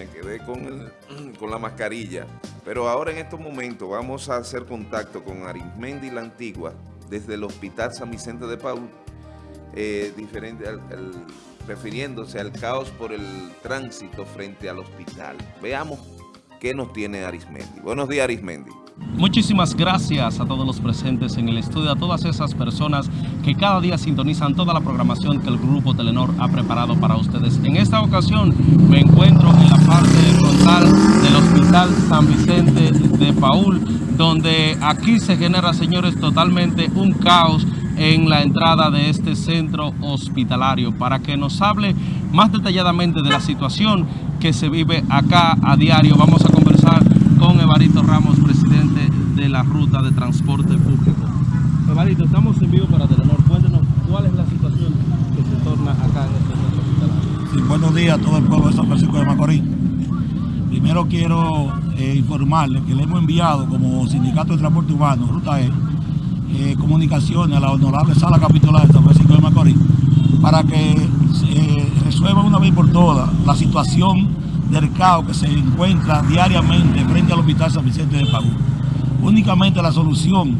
me quedé con, el- con la mascarilla. Pero ahora en estos momentos vamos a hacer contacto con Arismendi La Antigua desde el Hospital San Vicente de Paul, eh, refiriéndose al caos por el tránsito frente al hospital. Veamos qué nos tiene Arismendi. Buenos días, Arismendi. Muchísimas gracias a todos los presentes en el estudio, a todas esas personas que cada día sintonizan toda la programación que el Grupo Telenor ha preparado para ustedes. En esta ocasión me encuentro en la parte frontal del Hospital San Vicente de Paul, donde aquí se genera, señores, totalmente un caos en la entrada de este centro hospitalario para que nos hable más detalladamente de la situación que se vive acá a diario. Vamos a conversar con Evaristo Ramos, presidente de la Ruta de Transporte Público. Evaristo, estamos en vivo para Telenor. Cuéntenos cuál es la situación que se torna acá en este centro. Sí, buenos días a todo el pueblo de San Francisco de Macorís. Primero quiero eh, informarles que le hemos enviado como Sindicato de Transporte Urbano, Ruta E, eh, comunicaciones a la honorable sala capitular de San Francisco de Macorís para que eh, resuelva una vez por todas la situación del caos que se encuentra diariamente frente al Hospital San Vicente de Paúl. Únicamente la solución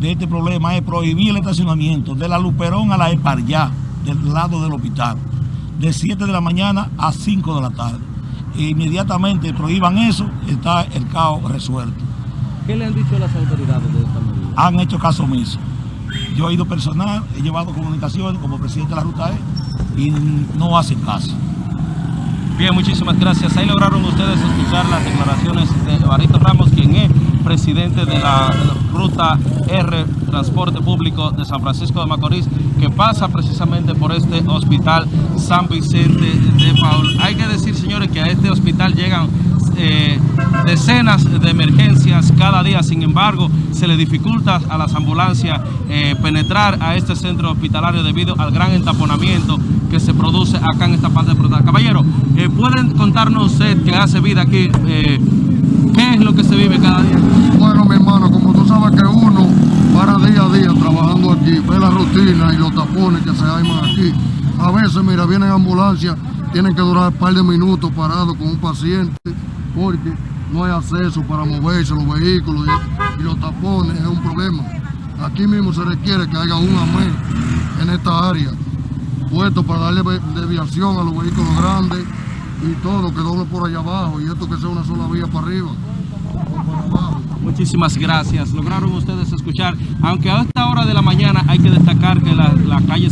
de este problema es prohibir el estacionamiento de la Luperón a la Eparjá, del lado del hospital, de 7 de la mañana a 5 de la tarde. E inmediatamente prohíban eso, está el caos resuelto. ¿Qué le han dicho las autoridades de esta medida? Han hecho caso omiso. Yo he ido personal, he llevado comunicaciones como presidente de la Ruta E y no hacen caso. Bien, muchísimas gracias. Ahí lograron ustedes escuchar las declaraciones de Evaristo Ramos, quien es presidente de la Ruta R Transporte Público de San Francisco de Macorís, que pasa precisamente por este hospital San Vicente de Paul. Hay que decir, señores, que a este llegan eh, decenas de emergencias cada día, sin embargo, se le dificulta a las ambulancias eh, penetrar a este centro hospitalario debido al gran entaponamiento que se produce acá en esta parte frontal. Caballero, eh, ¿pueden contarnos usted que hace vida aquí? ¿Qué es lo que se vive cada día? Bueno, mi hermano, como tú sabes que uno para día a día trabajando aquí, ve la rutina y los tapones que se arman aquí. A veces, mira, vienen ambulancias, tienen que durar un par de minutos parados con un paciente porque no hay acceso para moverse los vehículos y, los tapones es un problema. Aquí mismo se requiere que haya un AME en esta área, puesto para darle desviación a los vehículos grandes y todo que doble por allá abajo y esto que sea una sola vía para arriba. Muchísimas gracias. Lograron ustedes escuchar, aunque a esta hora de la mañana hay que destacar que la, la calle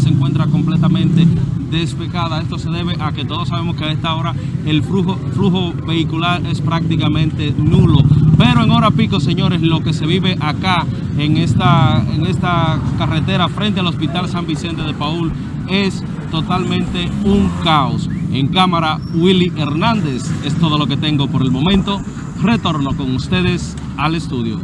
despejada. Esto se debe a que todos sabemos que a esta hora el flujo, flujo vehicular es prácticamente nulo. Pero en hora pico, señores, lo que se vive acá en esta, en esta carretera frente al Hospital San Vicente de Paul es totalmente un caos. En cámara, Willy Hernández. Es todo lo que tengo por el momento. Retorno con ustedes al estudio.